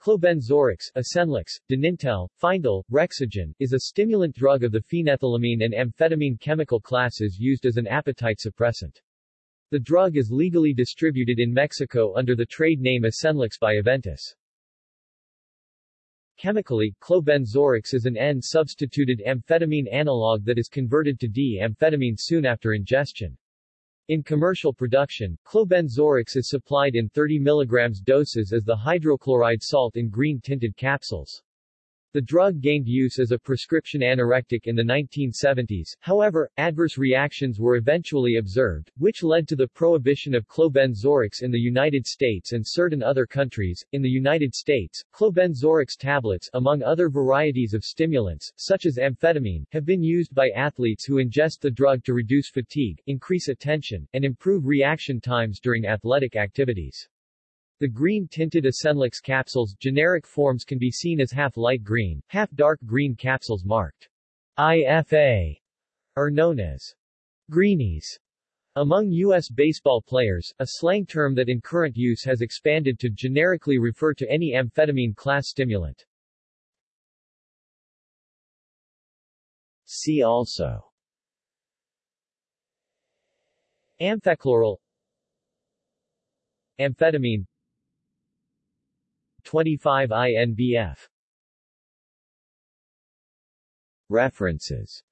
Clobenzorex, Asenlix, Dinintel, Findel, Rexigen, is a stimulant drug of the phenethylamine and amphetamine chemical classes used as an appetite suppressant. The drug is legally distributed in Mexico under the trade name Asenlix by Aventis. Chemically, clobenzorex is an N-substituted amphetamine analog that is converted to D-amphetamine soon after ingestion. In commercial production, clobenzorex is supplied in 30 mg doses as the hydrochloride salt in green-tinted capsules. The drug gained use as a prescription anorectic in the 1970s, however, adverse reactions were eventually observed, which led to the prohibition of clobenzorex in the United States and certain other countries. In the United States, clobenzorex tablets, among other varieties of stimulants, such as amphetamine, have been used by athletes who ingest the drug to reduce fatigue, increase attention, and improve reaction times during athletic activities. The green-tinted Asenlix capsules generic forms can be seen as half light green, half dark green capsules marked IFA are known as greenies. Among U.S. baseball players, a slang term that in current use has expanded to generically refer to any amphetamine class stimulant. See also Amphechloral Amphetamine 25 INBF References